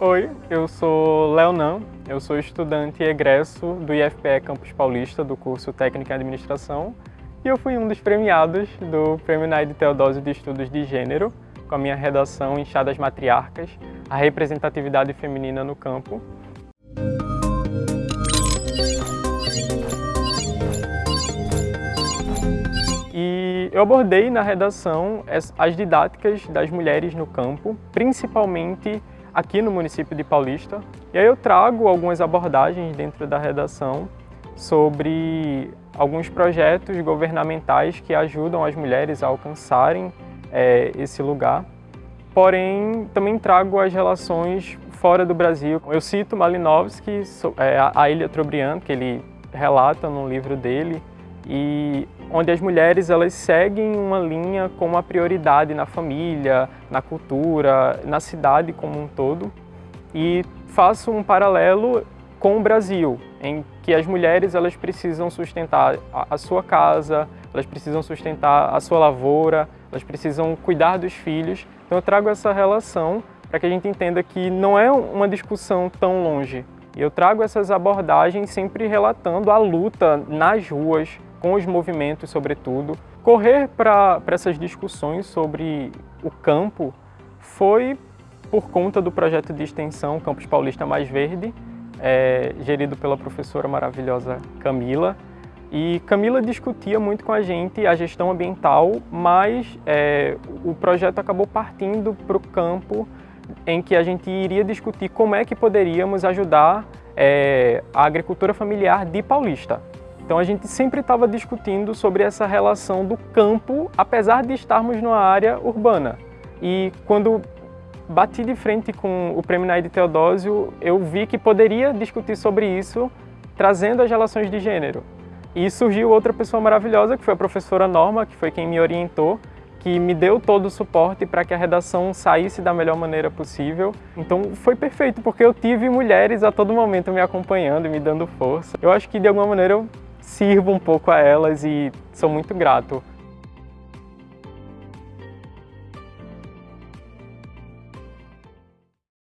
Oi, eu sou Leonan, eu sou estudante egresso do IFPE Campus Paulista, do curso Técnico em Administração, e eu fui um dos premiados do Prêmio Naide Teodósio de Estudos de Gênero, com a minha redação Inchadas Matriarcas, a representatividade feminina no campo. E eu abordei na redação as didáticas das mulheres no campo, principalmente aqui no município de Paulista. E aí eu trago algumas abordagens dentro da redação sobre alguns projetos governamentais que ajudam as mulheres a alcançarem é, esse lugar. Porém, também trago as relações fora do Brasil. Eu cito Malinowski, é, a Ilha Trobriand, que ele relata no livro dele, e onde as mulheres elas seguem uma linha com uma prioridade na família, na cultura, na cidade como um todo. E faço um paralelo com o Brasil, em que as mulheres elas precisam sustentar a sua casa, elas precisam sustentar a sua lavoura, elas precisam cuidar dos filhos. Então eu trago essa relação para que a gente entenda que não é uma discussão tão longe. E eu trago essas abordagens sempre relatando a luta nas ruas, com os movimentos sobretudo. Correr para essas discussões sobre o campo foi por conta do projeto de extensão Campus Paulista Mais Verde, é, gerido pela professora maravilhosa Camila. E Camila discutia muito com a gente a gestão ambiental, mas é, o projeto acabou partindo para o campo em que a gente iria discutir como é que poderíamos ajudar é, a agricultura familiar de Paulista. Então a gente sempre estava discutindo sobre essa relação do campo, apesar de estarmos numa área urbana. E quando bati de frente com o Prêmio Naide Teodósio, eu vi que poderia discutir sobre isso, trazendo as relações de gênero. E surgiu outra pessoa maravilhosa, que foi a professora Norma, que foi quem me orientou, que me deu todo o suporte para que a redação saísse da melhor maneira possível. Então foi perfeito, porque eu tive mulheres a todo momento me acompanhando e me dando força. Eu acho que de alguma maneira eu sirvo um pouco a elas e sou muito grato